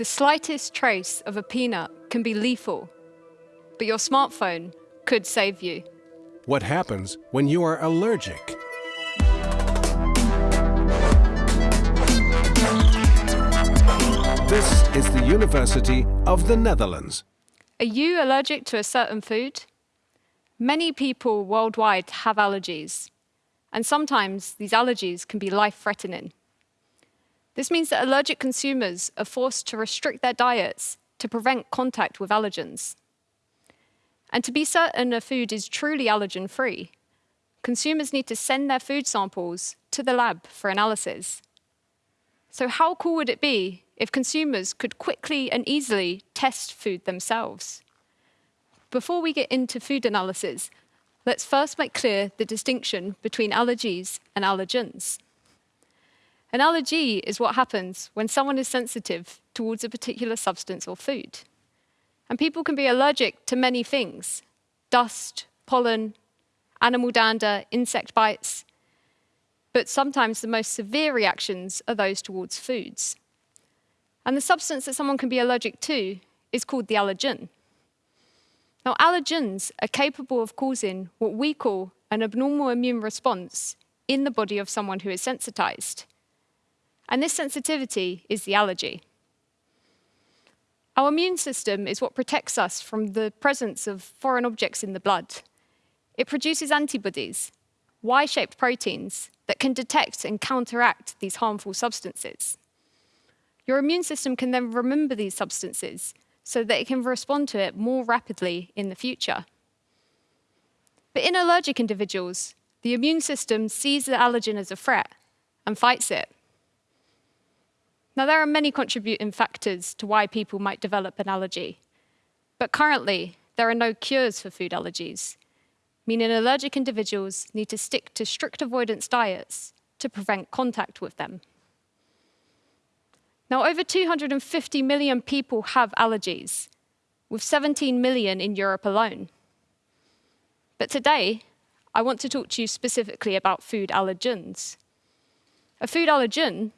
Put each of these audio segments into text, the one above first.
The slightest trace of a peanut can be lethal, but your smartphone could save you. What happens when you are allergic? This is the University of the Netherlands. Are you allergic to a certain food? Many people worldwide have allergies, and sometimes these allergies can be life-threatening. This means that allergic consumers are forced to restrict their diets to prevent contact with allergens. And to be certain a food is truly allergen-free, consumers need to send their food samples to the lab for analysis. So how cool would it be if consumers could quickly and easily test food themselves. Before we get into food analysis, let's first make clear the distinction between allergies and allergens. An allergy is what happens when someone is sensitive towards a particular substance or food. And people can be allergic to many things, dust, pollen, animal dander, insect bites, but sometimes the most severe reactions are those towards foods. And the substance that someone can be allergic to is called the allergen. Now, allergens are capable of causing what we call an abnormal immune response in the body of someone who is sensitized. And this sensitivity is the allergy. Our immune system is what protects us from the presence of foreign objects in the blood. It produces antibodies, Y-shaped proteins, that can detect and counteract these harmful substances. Your immune system can then remember these substances so that it can respond to it more rapidly in the future. But in allergic individuals, the immune system sees the allergen as a threat and fights it. Now, there are many contributing factors to why people might develop an allergy. But currently, there are no cures for food allergies, meaning allergic individuals need to stick to strict avoidance diets to prevent contact with them. Now, over 250 million people have allergies, with 17 million in Europe alone. But today, I want to talk to you specifically about food allergens. A food allergen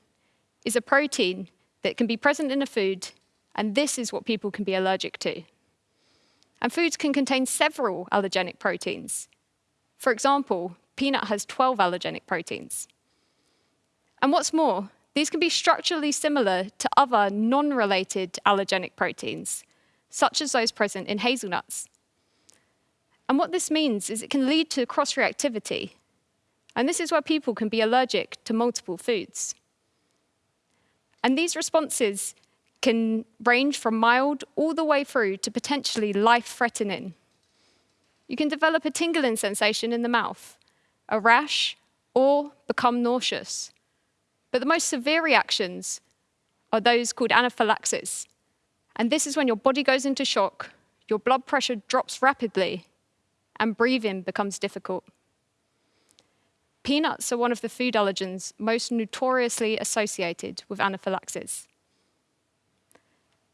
is a protein that can be present in a food, and this is what people can be allergic to. And foods can contain several allergenic proteins. For example, peanut has 12 allergenic proteins. And what's more, these can be structurally similar to other non-related allergenic proteins, such as those present in hazelnuts. And what this means is it can lead to cross-reactivity. And this is where people can be allergic to multiple foods. And these responses can range from mild all the way through to potentially life-threatening. You can develop a tingling sensation in the mouth, a rash, or become nauseous. But the most severe reactions are those called anaphylaxis. And this is when your body goes into shock, your blood pressure drops rapidly, and breathing becomes difficult. Peanuts are one of the food allergens most notoriously associated with anaphylaxis.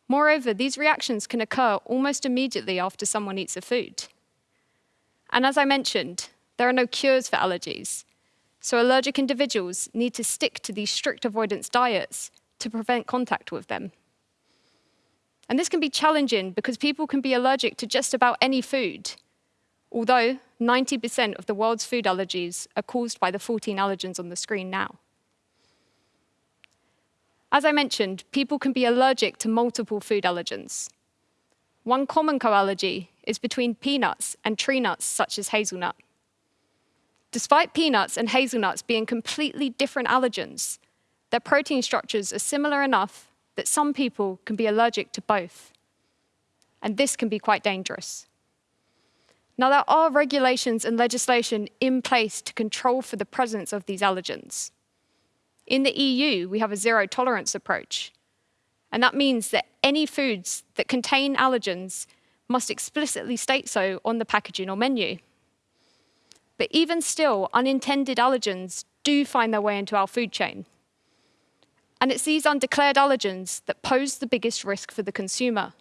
Moreover, these reactions can occur almost immediately after someone eats a food. And as I mentioned, there are no cures for allergies, so allergic individuals need to stick to these strict avoidance diets to prevent contact with them. And this can be challenging because people can be allergic to just about any food, although 90% of the world's food allergies are caused by the 14 allergens on the screen now. As I mentioned, people can be allergic to multiple food allergens. One common co-allergy is between peanuts and tree nuts such as hazelnut. Despite peanuts and hazelnuts being completely different allergens, their protein structures are similar enough that some people can be allergic to both. And this can be quite dangerous. Now, there are regulations and legislation in place to control for the presence of these allergens. In the EU, we have a zero tolerance approach. And that means that any foods that contain allergens must explicitly state so on the packaging or menu. But even still, unintended allergens do find their way into our food chain. And it's these undeclared allergens that pose the biggest risk for the consumer.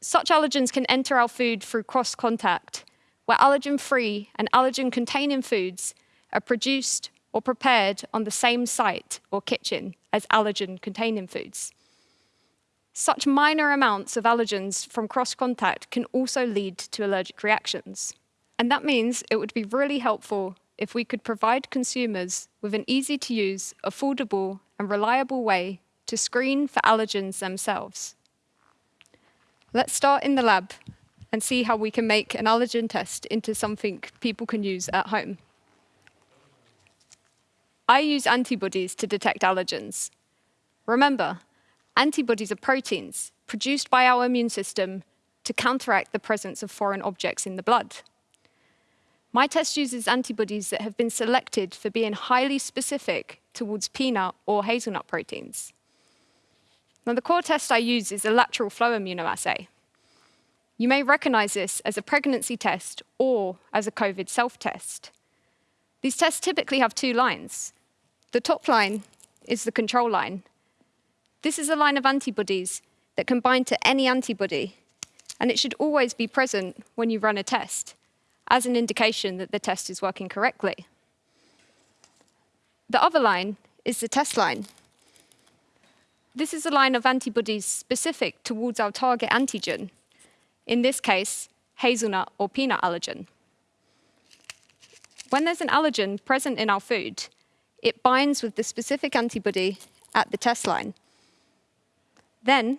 Such allergens can enter our food through cross-contact, where allergen-free and allergen-containing foods are produced, or prepared on the same site or kitchen as allergen-containing foods. Such minor amounts of allergens from cross-contact can also lead to allergic reactions. And that means it would be really helpful if we could provide consumers with an easy-to-use, affordable and reliable way to screen for allergens themselves. Let's start in the lab and see how we can make an allergen test into something people can use at home. I use antibodies to detect allergens. Remember, antibodies are proteins produced by our immune system to counteract the presence of foreign objects in the blood. My test uses antibodies that have been selected for being highly specific towards peanut or hazelnut proteins. Now, the core test I use is a lateral flow immunoassay. You may recognize this as a pregnancy test or as a COVID self-test. These tests typically have two lines. The top line is the control line. This is a line of antibodies that can bind to any antibody, and it should always be present when you run a test, as an indication that the test is working correctly. The other line is the test line. This is a line of antibodies specific towards our target antigen, in this case, hazelnut or peanut allergen. When there's an allergen present in our food, it binds with the specific antibody at the test line. Then,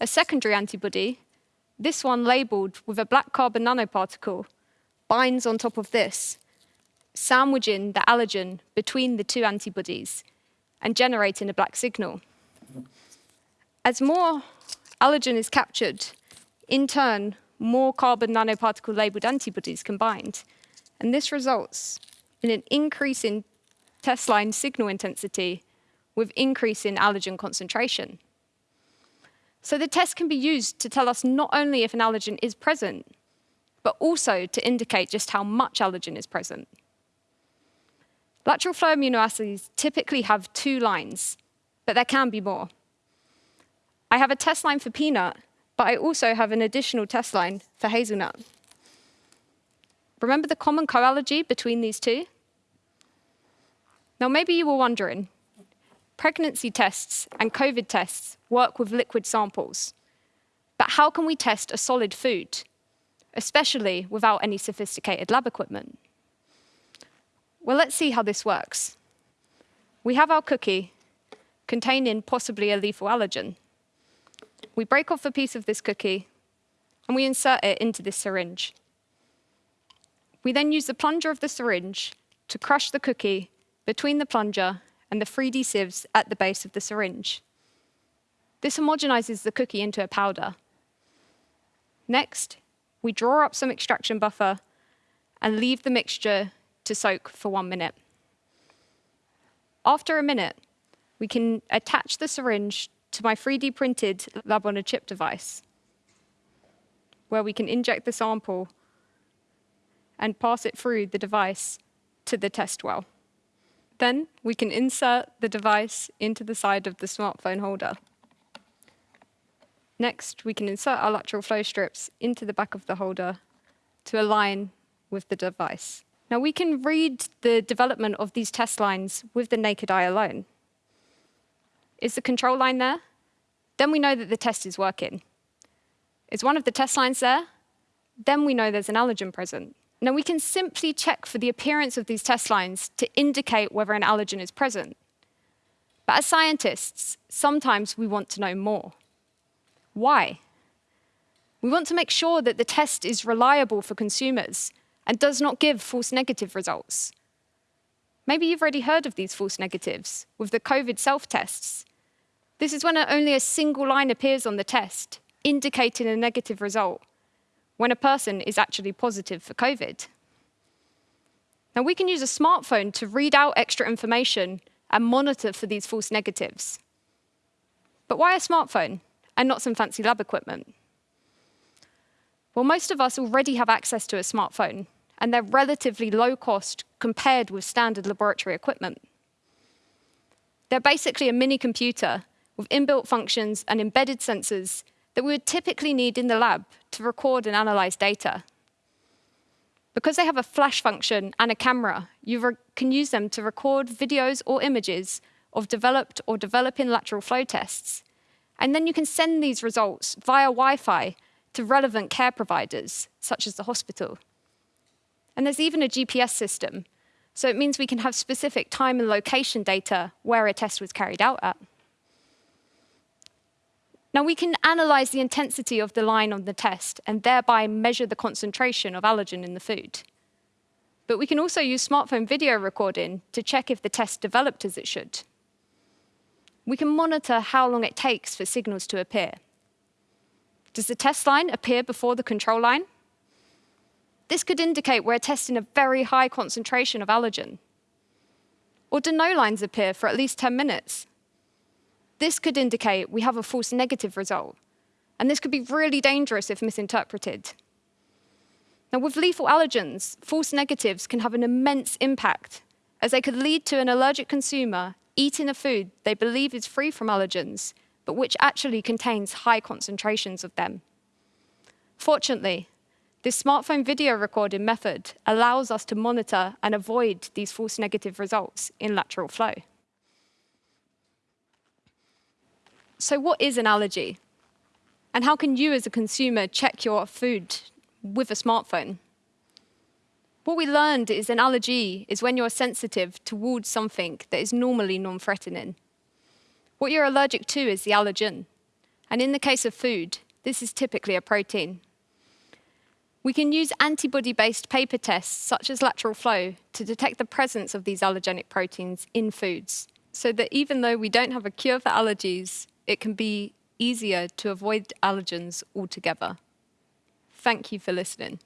a secondary antibody, this one labeled with a black carbon nanoparticle, binds on top of this, sandwiching the allergen between the two antibodies and generating a black signal. As more allergen is captured, in turn, more carbon nanoparticle labeled antibodies combined, and this results in an increase in test line signal intensity with increase in allergen concentration. So the test can be used to tell us not only if an allergen is present, but also to indicate just how much allergen is present. Lateral flow immunoassays typically have two lines, but there can be more. I have a test line for peanut, but I also have an additional test line for hazelnut. Remember the common co-allergy between these two? Now, maybe you were wondering, pregnancy tests and COVID tests work with liquid samples, but how can we test a solid food, especially without any sophisticated lab equipment? Well, let's see how this works. We have our cookie containing possibly a lethal allergen. We break off a piece of this cookie and we insert it into this syringe. We then use the plunger of the syringe to crush the cookie between the plunger and the 3D sieves at the base of the syringe. This homogenizes the cookie into a powder. Next, we draw up some extraction buffer and leave the mixture to soak for one minute. After a minute, we can attach the syringe to my 3D printed lab on a chip device, where we can inject the sample and pass it through the device to the test well. Then we can insert the device into the side of the smartphone holder. Next, we can insert our lateral flow strips into the back of the holder to align with the device. Now we can read the development of these test lines with the naked eye alone. Is the control line there? Then we know that the test is working. Is one of the test lines there? Then we know there's an allergen present. Now we can simply check for the appearance of these test lines to indicate whether an allergen is present. But as scientists, sometimes we want to know more. Why? We want to make sure that the test is reliable for consumers and does not give false negative results. Maybe you've already heard of these false negatives with the COVID self-tests. This is when only a single line appears on the test, indicating a negative result, when a person is actually positive for COVID. Now, we can use a smartphone to read out extra information and monitor for these false negatives. But why a smartphone and not some fancy lab equipment? Well, most of us already have access to a smartphone, and they're relatively low cost compared with standard laboratory equipment. They're basically a mini computer with inbuilt functions and embedded sensors that we would typically need in the lab to record and analyze data. Because they have a flash function and a camera, you can use them to record videos or images of developed or developing lateral flow tests. And then you can send these results via Wi-Fi to relevant care providers, such as the hospital. And there's even a GPS system, so it means we can have specific time and location data where a test was carried out at. Now we can analyze the intensity of the line on the test and thereby measure the concentration of allergen in the food. But we can also use smartphone video recording to check if the test developed as it should. We can monitor how long it takes for signals to appear. Does the test line appear before the control line? This could indicate we're testing a very high concentration of allergen. Or do no lines appear for at least 10 minutes? This could indicate we have a false negative result, and this could be really dangerous if misinterpreted. Now, with lethal allergens, false negatives can have an immense impact, as they could lead to an allergic consumer eating a food they believe is free from allergens, but which actually contains high concentrations of them. Fortunately, this smartphone video recording method allows us to monitor and avoid these false negative results in lateral flow. So what is an allergy? And how can you as a consumer check your food with a smartphone? What we learned is an allergy is when you're sensitive towards something that is normally non-threatening. What you're allergic to is the allergen. And in the case of food, this is typically a protein. We can use antibody-based paper tests, such as lateral flow, to detect the presence of these allergenic proteins in foods, so that even though we don't have a cure for allergies, it can be easier to avoid allergens altogether. Thank you for listening.